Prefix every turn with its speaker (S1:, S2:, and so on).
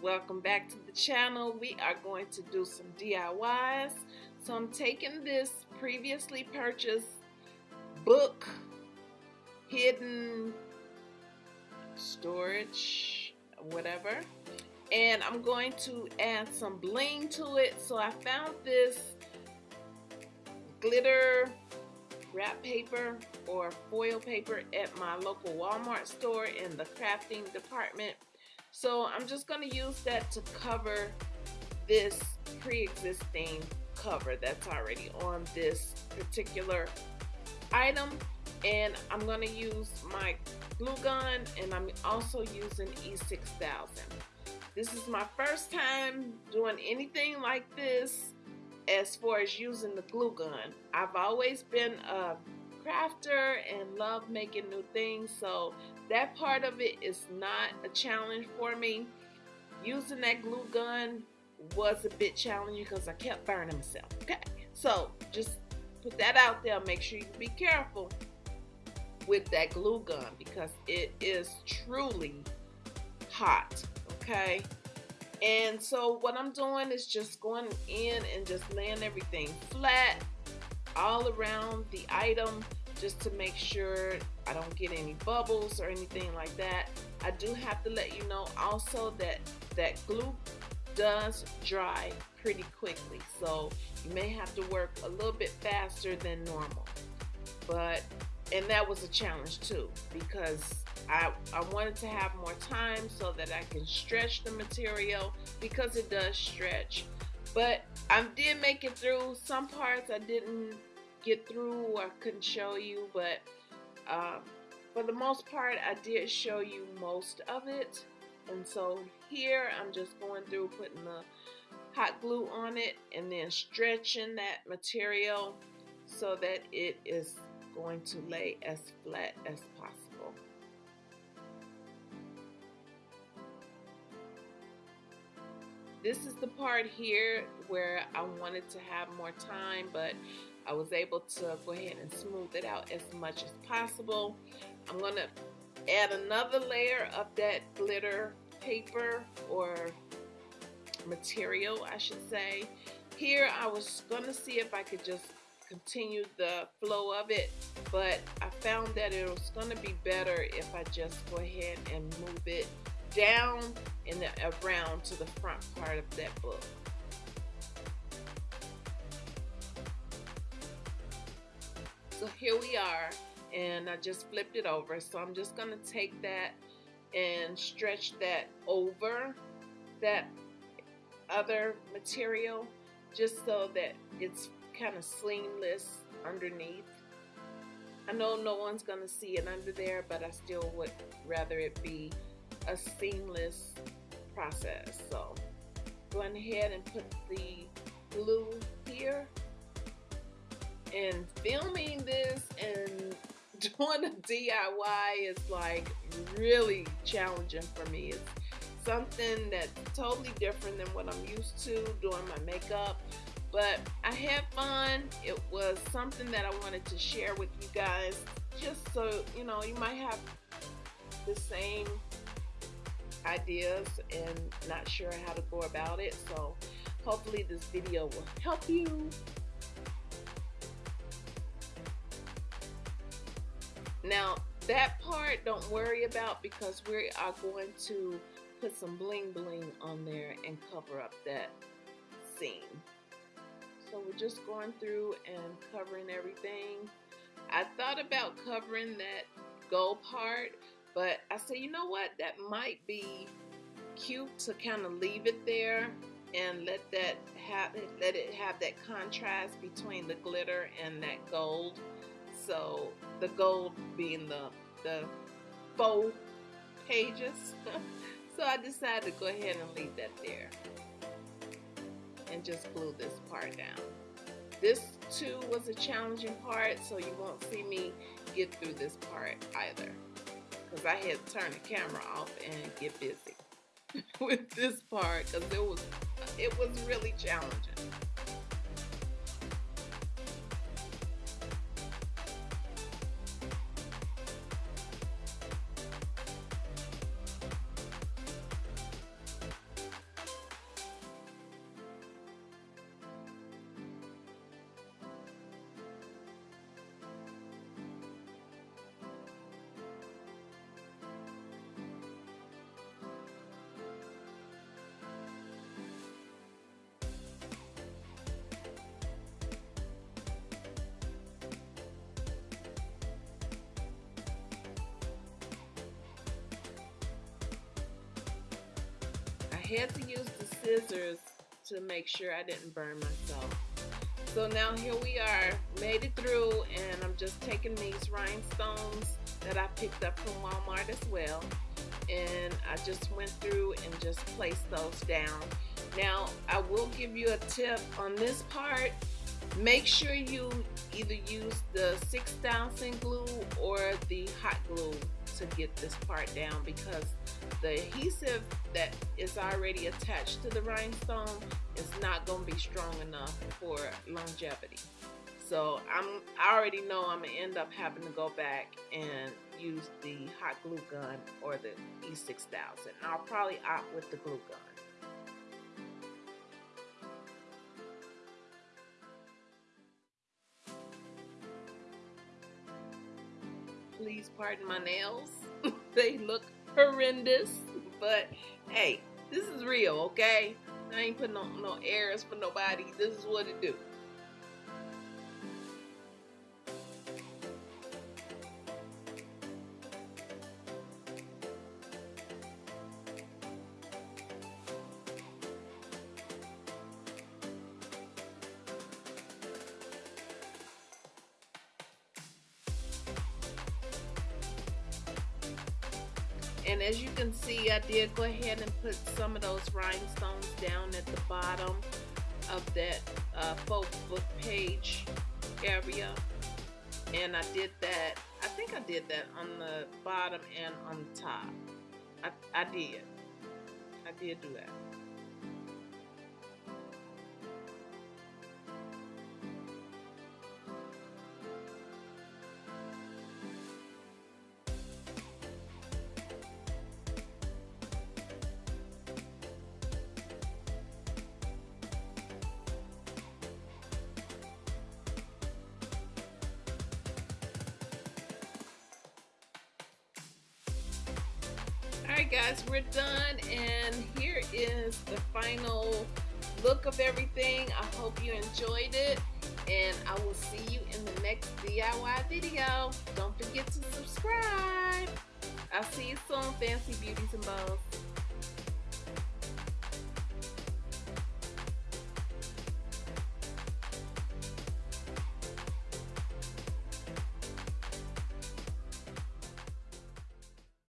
S1: welcome back to the channel. We are going to do some DIYs so I'm taking this previously purchased book hidden storage whatever and I'm going to add some bling to it. So I found this glitter wrap paper or foil paper at my local Walmart store in the crafting department so I'm just going to use that to cover this pre-existing cover that's already on this particular item and I'm going to use my glue gun and I'm also using E6000. This is my first time doing anything like this as far as using the glue gun. I've always been a crafter and love making new things so that part of it is not a challenge for me. Using that glue gun was a bit challenging because I kept burning myself. Okay, so just put that out there. Make sure you be careful with that glue gun because it is truly hot. Okay, and so what I'm doing is just going in and just laying everything flat all around the item just to make sure I don't get any bubbles or anything like that. I do have to let you know also that that glue does dry pretty quickly so you may have to work a little bit faster than normal but and that was a challenge too because I, I wanted to have more time so that I can stretch the material because it does stretch but I did make it through some parts I didn't get through I couldn't show you but um, for the most part I did show you most of it and so here I'm just going through putting the hot glue on it and then stretching that material so that it is going to lay as flat as possible. This is the part here where I wanted to have more time but I was able to go ahead and smooth it out as much as possible. I'm going to add another layer of that glitter paper or material I should say. Here I was going to see if I could just continue the flow of it but I found that it was going to be better if I just go ahead and move it down and around to the front part of that book. So here we are and I just flipped it over. So I'm just going to take that and stretch that over that other material just so that it's kind of seamless underneath. I know no one's going to see it under there, but I still would rather it be a seamless process. So going ahead and put the glue here and filming this and doing a DIY is like really challenging for me. It's something that's totally different than what I'm used to doing my makeup. But I had fun. It was something that I wanted to share with you guys just so, you know, you might have the same ideas and not sure how to go about it. So hopefully this video will help you Now that part don't worry about because we are going to put some bling bling on there and cover up that seam. So we're just going through and covering everything. I thought about covering that gold part, but I said, you know what, that might be cute to kind of leave it there and let that have let it have that contrast between the glitter and that gold. So the gold being the the faux pages. So I decided to go ahead and leave that there and just glue this part down. This too was a challenging part so you won't see me get through this part either because I had to turn the camera off and get busy with this part because it was it was really challenging had to use the scissors to make sure I didn't burn myself. So now here we are, made it through, and I'm just taking these rhinestones that I picked up from Walmart as well. And I just went through and just placed those down. Now, I will give you a tip on this part. Make sure you either use the 6000 glue or the hot glue to get this part down because the adhesive that is already attached to the rhinestone is not going to be strong enough for longevity. So I'm I already know I'm gonna end up having to go back and use the hot glue gun or the E6000. I'll probably opt with the glue gun. Please pardon my nails. they look horrendous, but hey, this is real, okay? I ain't putting no, no airs for nobody. This is what it do. And as you can see, I did go ahead and put some of those rhinestones down at the bottom of that uh, folk book page area. And I did that, I think I did that on the bottom and on the top. I, I did. I did do that. Guys, we're done and here is the final look of everything. I hope you enjoyed it and I will see you in the next DIY video. Don't forget to subscribe. I'll see you soon, Fancy Beauties and Bows.